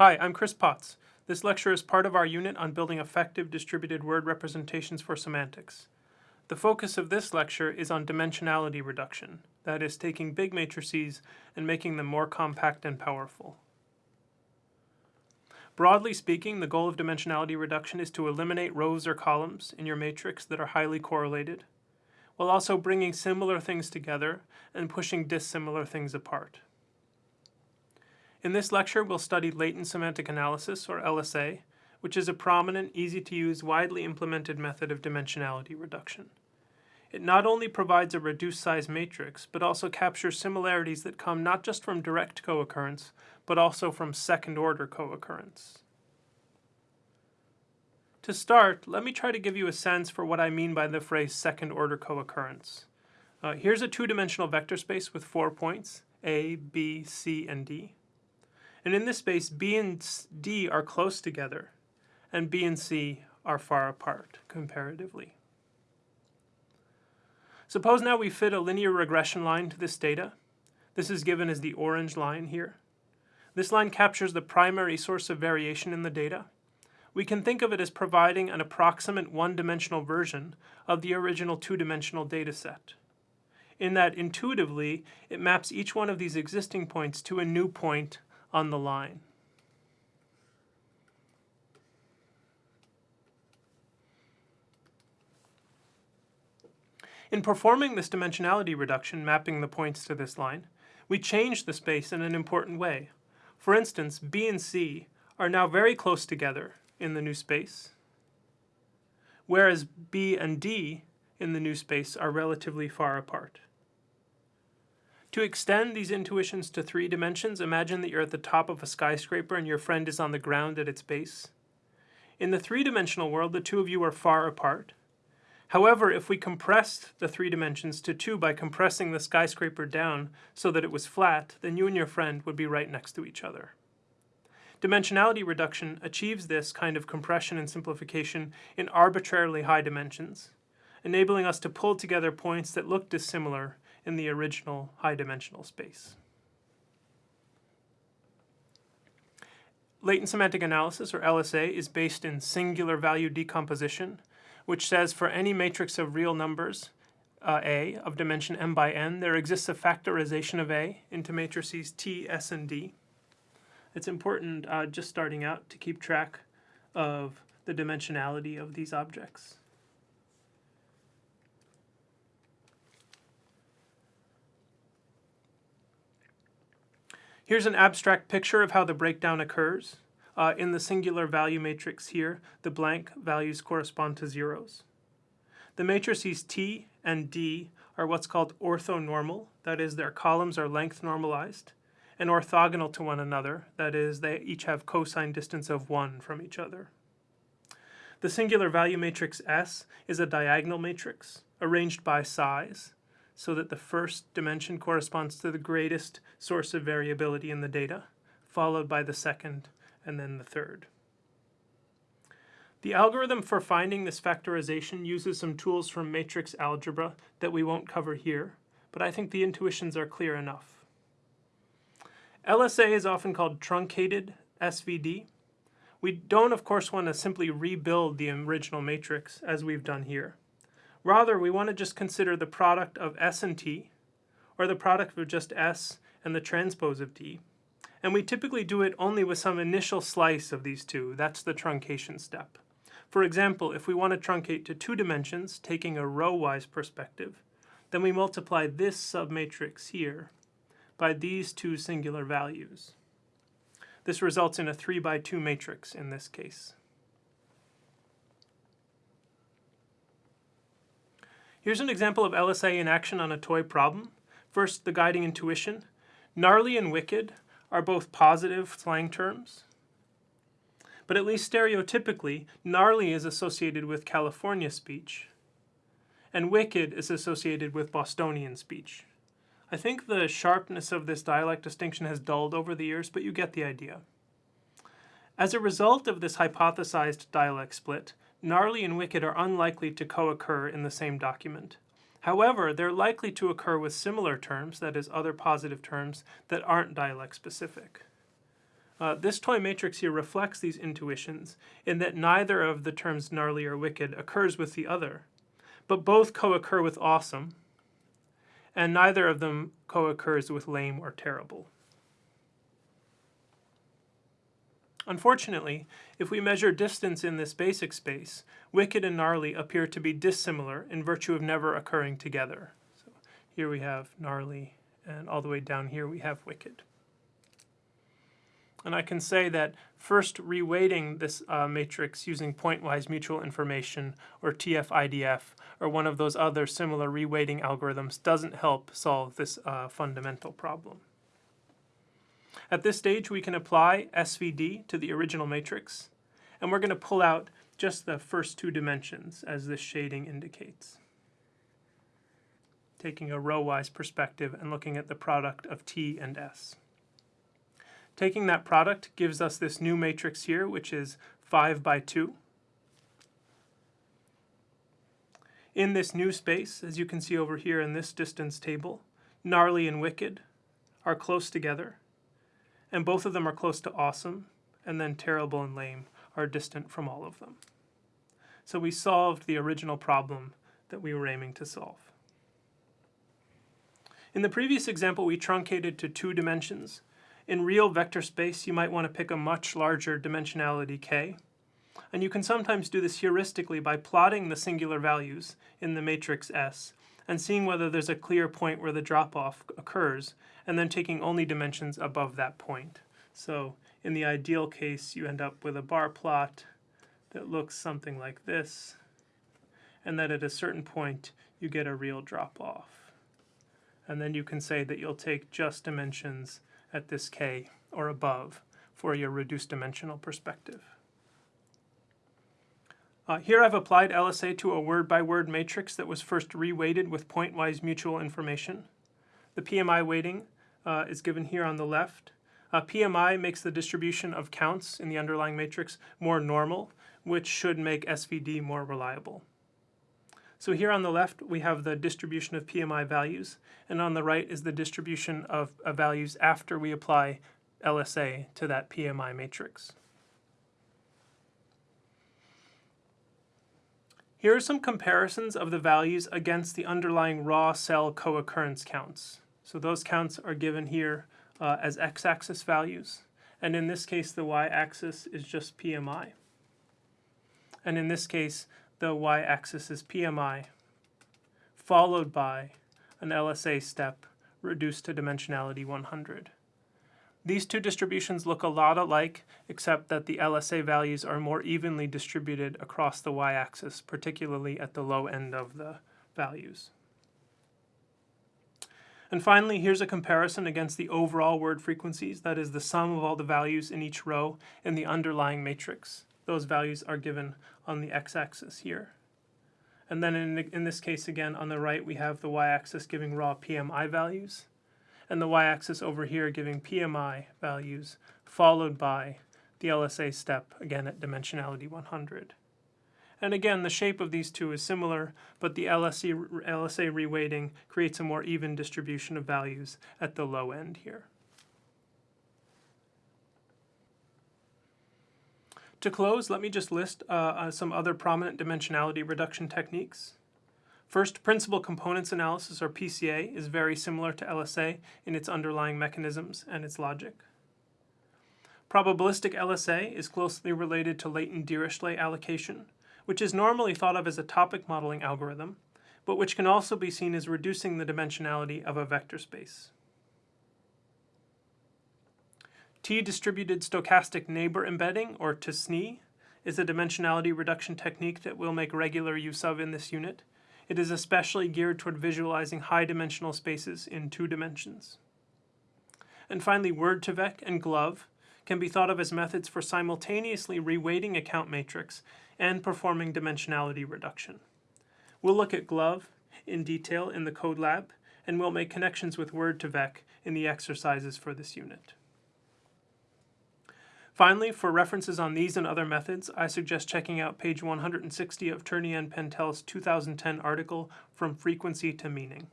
Hi, I'm Chris Potts. This lecture is part of our unit on building effective distributed word representations for semantics. The focus of this lecture is on dimensionality reduction, that is, taking big matrices and making them more compact and powerful. Broadly speaking, the goal of dimensionality reduction is to eliminate rows or columns in your matrix that are highly correlated, while also bringing similar things together and pushing dissimilar things apart. In this lecture, we'll study latent semantic analysis, or LSA, which is a prominent, easy-to-use, widely implemented method of dimensionality reduction. It not only provides a reduced size matrix, but also captures similarities that come not just from direct co-occurrence, but also from second-order co-occurrence. To start, let me try to give you a sense for what I mean by the phrase second-order co-occurrence. Uh, here's a two-dimensional vector space with four points, A, B, C, and D. And in this space, B and D are close together, and B and C are far apart comparatively. Suppose now we fit a linear regression line to this data. This is given as the orange line here. This line captures the primary source of variation in the data. We can think of it as providing an approximate one-dimensional version of the original two-dimensional data set. In that intuitively, it maps each one of these existing points to a new point on the line. In performing this dimensionality reduction, mapping the points to this line, we change the space in an important way. For instance, B and C are now very close together in the new space, whereas B and D in the new space are relatively far apart. To extend these intuitions to three dimensions, imagine that you're at the top of a skyscraper and your friend is on the ground at its base. In the three-dimensional world, the two of you are far apart. However, if we compressed the three dimensions to two by compressing the skyscraper down so that it was flat, then you and your friend would be right next to each other. Dimensionality reduction achieves this kind of compression and simplification in arbitrarily high dimensions, enabling us to pull together points that look dissimilar in the original high-dimensional space. Latent semantic analysis, or LSA, is based in singular value decomposition, which says for any matrix of real numbers, uh, A, of dimension m by n, there exists a factorization of A into matrices T, S, and D. It's important, uh, just starting out, to keep track of the dimensionality of these objects. Here's an abstract picture of how the breakdown occurs. Uh, in the singular value matrix here, the blank values correspond to zeros. The matrices T and D are what's called orthonormal, that is, their columns are length normalized, and orthogonal to one another, that is, they each have cosine distance of 1 from each other. The singular value matrix S is a diagonal matrix, arranged by size, so that the first dimension corresponds to the greatest source of variability in the data, followed by the second, and then the third. The algorithm for finding this factorization uses some tools from matrix algebra that we won't cover here, but I think the intuitions are clear enough. LSA is often called truncated SVD. We don't, of course, want to simply rebuild the original matrix as we've done here. Rather, we want to just consider the product of S and T, or the product of just S and the transpose of T. And we typically do it only with some initial slice of these two. That's the truncation step. For example, if we want to truncate to two dimensions, taking a row-wise perspective, then we multiply this submatrix here by these two singular values. This results in a 3 by 2 matrix in this case. Here's an example of LSA in action on a toy problem. First, the guiding intuition. Gnarly and wicked are both positive slang terms. But at least stereotypically, gnarly is associated with California speech, and wicked is associated with Bostonian speech. I think the sharpness of this dialect distinction has dulled over the years, but you get the idea. As a result of this hypothesized dialect split, gnarly and wicked are unlikely to co-occur in the same document. However, they're likely to occur with similar terms, that is, other positive terms, that aren't dialect specific. Uh, this toy matrix here reflects these intuitions in that neither of the terms gnarly or wicked occurs with the other, but both co-occur with awesome, and neither of them co-occurs with lame or terrible. Unfortunately, if we measure distance in this basic space, wicked and gnarly appear to be dissimilar in virtue of never occurring together. So here we have gnarly, and all the way down here we have wicked. And I can say that first reweighting this uh, matrix using pointwise mutual information or TF-IDF or one of those other similar reweighting algorithms doesn't help solve this uh, fundamental problem. At this stage, we can apply SVD to the original matrix, and we're going to pull out just the first two dimensions, as this shading indicates. Taking a row-wise perspective and looking at the product of T and S. Taking that product gives us this new matrix here, which is 5 by 2. In this new space, as you can see over here in this distance table, gnarly and wicked are close together, and both of them are close to awesome, and then terrible and lame are distant from all of them. So we solved the original problem that we were aiming to solve. In the previous example, we truncated to two dimensions. In real vector space, you might want to pick a much larger dimensionality k. And you can sometimes do this heuristically by plotting the singular values in the matrix S and seeing whether there's a clear point where the drop-off occurs, and then taking only dimensions above that point. So in the ideal case, you end up with a bar plot that looks something like this, and that at a certain point, you get a real drop-off. And then you can say that you'll take just dimensions at this k or above for your reduced dimensional perspective. Uh, here I've applied LSA to a word-by-word -word matrix that was first reweighted with pointwise mutual information. The PMI weighting uh, is given here on the left. Uh, PMI makes the distribution of counts in the underlying matrix more normal, which should make SVD more reliable. So here on the left, we have the distribution of PMI values, and on the right is the distribution of, of values after we apply LSA to that PMI matrix. Here are some comparisons of the values against the underlying raw cell co-occurrence counts. So those counts are given here uh, as x-axis values. And in this case, the y-axis is just PMI. And in this case, the y-axis is PMI, followed by an LSA step reduced to dimensionality 100. These two distributions look a lot alike, except that the LSA values are more evenly distributed across the y-axis, particularly at the low end of the values. And finally, here's a comparison against the overall word frequencies, that is the sum of all the values in each row in the underlying matrix. Those values are given on the x-axis here. And then in, in this case again, on the right, we have the y-axis giving raw PMI values, and the y-axis over here giving PMI values, followed by the LSA step, again at dimensionality 100. And again, the shape of these two is similar, but the LSA, LSA reweighting creates a more even distribution of values at the low end here. To close, let me just list uh, uh, some other prominent dimensionality reduction techniques. First, principal components analysis, or PCA, is very similar to LSA in its underlying mechanisms and its logic. Probabilistic LSA is closely related to latent Dirichlet allocation, which is normally thought of as a topic modeling algorithm, but which can also be seen as reducing the dimensionality of a vector space. T-distributed stochastic neighbor embedding, or TSNE, is a dimensionality reduction technique that we'll make regular use of in this unit, it is especially geared toward visualizing high-dimensional spaces in two dimensions. And finally, Word2Vec and GloVe can be thought of as methods for simultaneously reweighting a count matrix and performing dimensionality reduction. We'll look at GloVe in detail in the code lab, and we'll make connections with Word2Vec in the exercises for this unit. Finally, for references on these and other methods, I suggest checking out page 160 of Turney and Pantel's 2010 article, From Frequency to Meaning.